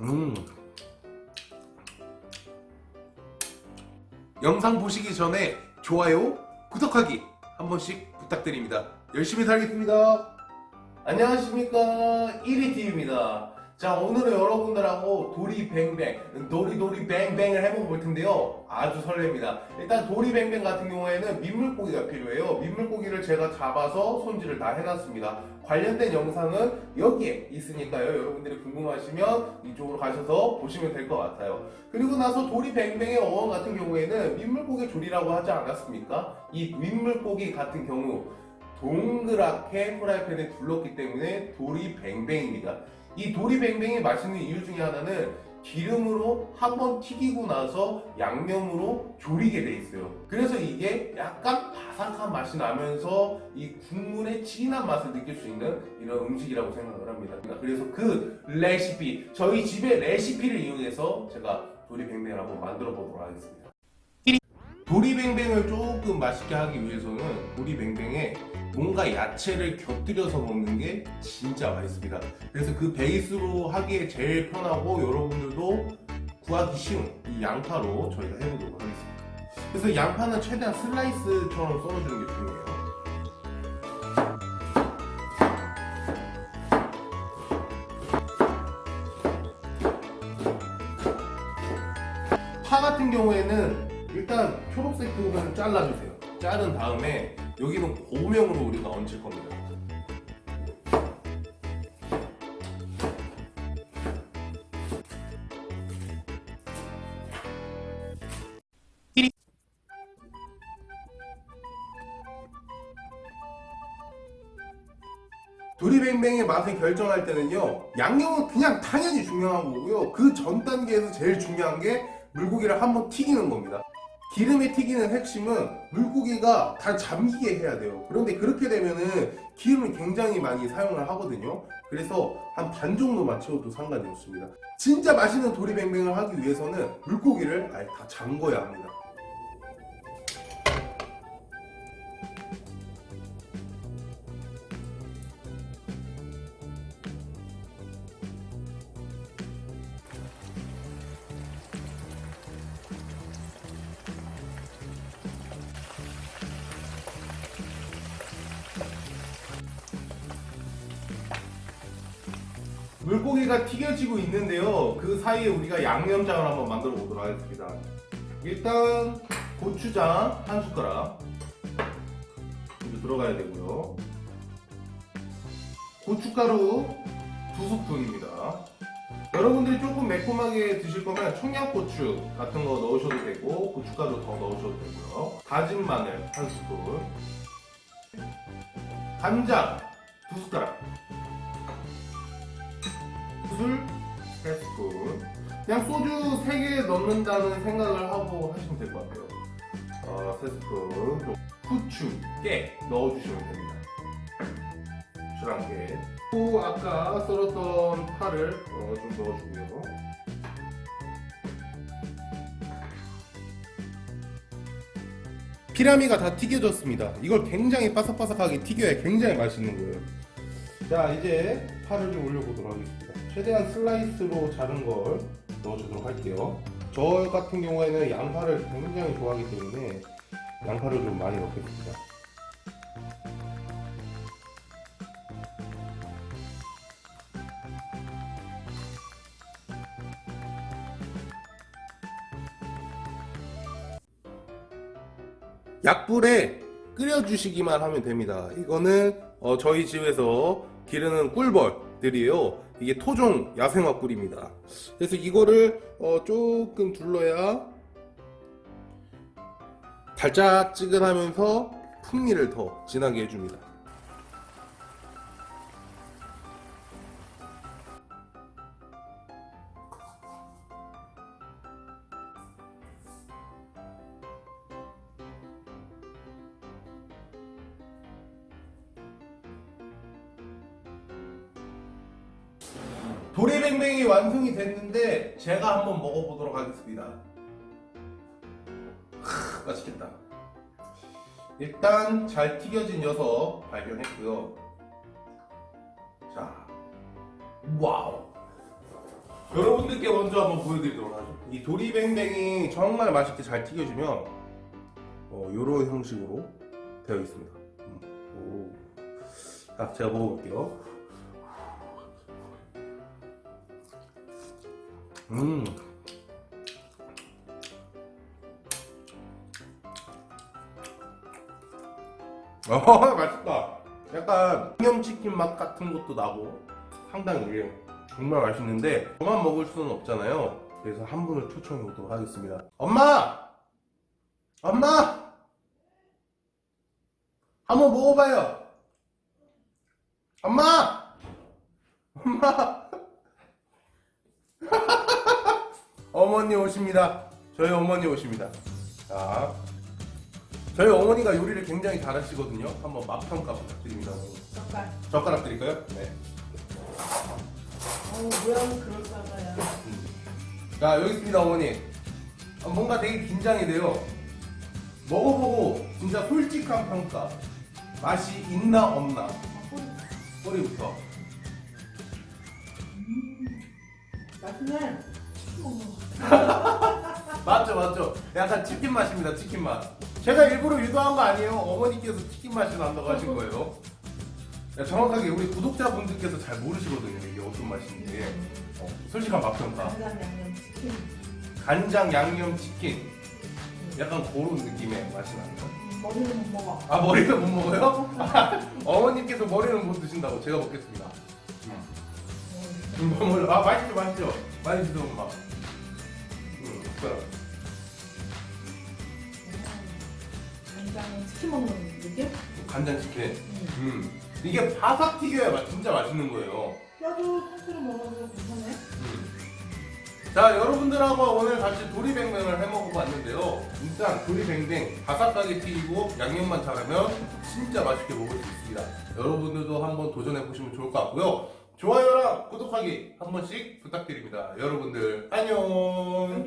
음. 영상 보시기 전에 좋아요, 구독하기 한 번씩 부탁드립니다. 열심히 살겠습니다. 안녕하십니까 1위TV입니다. 자 오늘은 여러분들하고 도리뱅뱅 도리도리 뱅뱅을 해보고 볼 텐데요. 아주 설렙니다. 일단 도리뱅뱅 같은 경우에는 민물고기가 필요해요. 민물고기를 제가 잡아서 손질을 다 해놨습니다. 관련된 영상은 여기에 있으니까요. 여러분들이 궁금하시면 이쪽으로 가셔서 보시면 될 것 같아요. 그리고 나서 도리뱅뱅의 어원 같은 경우에는 민물고기 조리라고 하지 않았습니까? 이 민물고기 같은 경우 동그랗게 프라이팬에 둘렀기 때문에 도리뱅뱅입니다 이 도리뱅뱅이 맛있는 이유 중에 하나는 기름으로 한 번 튀기고 나서 양념으로 조리게 돼 있어요. 그래서 이게 약간 바삭한 맛이 나면서 이 국물의 진한 맛을 느낄 수 있는 이런 음식이라고 생각을 합니다. 그래서 그 레시피 저희 집의 레시피를 이용해서 제가 도리뱅뱅을 한번 만들어 보도록 하겠습니다. 도리뱅뱅을 조금 맛있게 하기 위해서는 도리뱅뱅에 뭔가 야채를 곁들여서 먹는 게 진짜 맛있습니다. 그래서 그 베이스로 하기에 제일 편하고 여러분들도 구하기 쉬운 이 양파로 저희가 해보도록 하겠습니다. 그래서 양파는 최대한 슬라이스처럼 썰어주는 게 중요해요. 파 같은 경우에는 일단 초록색 부분 잘라주세요. 자른 다음에 여기는 고명으로 우리가 얹을 겁니다. 도리뱅뱅의 맛을 결정할 때는요 양념은 그냥 당연히 중요한 거고요. 그 전 단계에서 제일 중요한 게 물고기를 한번 튀기는 겁니다 기름에 튀기는 핵심은 물고기가 다 잠기게 해야 돼요. 그런데 그렇게 되면은 기름을 굉장히 많이 사용을 하거든요. 그래서 한 반 정도만 채워도 상관이 없습니다. 진짜 맛있는 도리뱅뱅을 하기 위해서는 물고기를 아예 다 잠궈야 합니다 물고기가 튀겨지고 있는데요. 그 사이에 우리가 양념장을 한번 만들어 보도록 하겠습니다. 일단 고추장 한 숟가락. 이제 들어가야 되고요. 고춧가루 두 스푼입니다. 여러분들이 조금 매콤하게 드실 거면 청양고추 같은 거 넣으셔도 되고 고춧가루 더 넣으셔도 되고요. 다진 마늘 한 스푼. 간장 두 숟가락 술 3스푼. 그냥 소주 3개 넣는다는 생각을 하고 하시면 될 것 같아요. 어, 3스푼 후추, 깨 넣어주시면 됩니다. 후추 한개. 또 아까 썰었던 파를 어, 좀 넣어주고요. 피라미가 다 튀겨졌습니다. 이걸 굉장히 바삭바삭하게 튀겨야 굉장히 맛있는 거예요. 자 이제 파를 좀 올려보도록 하겠습니다 최대한 슬라이스로 자른 걸 넣어주도록 할게요. 저 같은 경우에는 양파를 굉장히 좋아하기 때문에 양파를 좀 많이 넣겠습니다. 약불에 끓여주시기만 하면 됩니다. 이거는 어, 저희 집에서 기르는 꿀벌들이에요 이게 토종 야생화 꿀입니다. 그래서 이거를 어, 조금 둘러야 달짝지근하면서 풍미를 더 진하게 해줍니다 도리뱅뱅이 완성이 됐는데 제가 한번 먹어보도록 하겠습니다 맛있겠다. 일단 잘 튀겨진 녀석 발견했고요. 자, 와우. 여러분들께 먼저 한번 보여드리도록 하죠. 이 도리뱅뱅이 정말 맛있게 잘 튀겨지면 어, 이런 형식으로 되어 있습니다. 음, 오. 자, 제가 먹어볼게요. 음. 어, 맛있다. 약간 양념치킨 맛 같은 것도 나고 상당히 이게 정말 맛있는데 저만 먹을 수는 없잖아요. 그래서 한 분을 초청해 보도록 하겠습니다. 엄마! 엄마! 한번 먹어봐요. 엄마! 엄마! 어머니 오십니다. 저희 어머니 오십니다. 자, 저희 어머니가 요리를 굉장히 잘하시거든요. 한번 맛 평가 부탁드립니다. 어머니. 잠깐. 젓가락 드릴까요? 네. 어우 모양은 그럴싸하야. 자 여기 있습니다 어머니. 아, 뭔가 되게 긴장이 돼요. 먹어보고 진짜 솔직한 평가. 맛이 있나 없나. 꼬리부터. 맛있네. 맞죠 맞죠. 약간 치킨 맛입니다 치킨 맛. 제가 일부러 유도한 거 아니에요. 어머니께서 치킨 맛이 난다고 하신 거예요. 야, 정확하게 우리 구독자분들께서 잘 모르시거든요 이게 어떤 맛인지. 어, 솔직한 맛 평가. 간장 양념 치킨. 간장 양념 치킨. 약간 그런 느낌의 맛이 나요. 머리는 못 먹어. 아 머리를 못 먹어요? 어머님께서 머리는 못 드신다고 제가 먹겠습니다. 음, 뭐, 아 맛있죠 맛있죠 드세요 엄마. 음, 숟가락. 간장 치킨 먹는 느낌? 간장 치킨. 음. 음 이게 바삭 튀겨야 맛- 진짜 맛있는 거예요. 뼈도 통째로 먹어도 괜찮네. 음. 자 여러분들하고 오늘 같이 도리뱅뱅을 해먹어봤는데요. 일단 도리뱅뱅 바삭하게 튀기고 양념만 잘하면 진짜 맛있게 먹을 수 있습니다. 여러분들도 한번 도전해보시면 좋을 것 같고요. 좋아요랑 구독하기 한 번씩 부탁드립니다. 여러분들 안녕.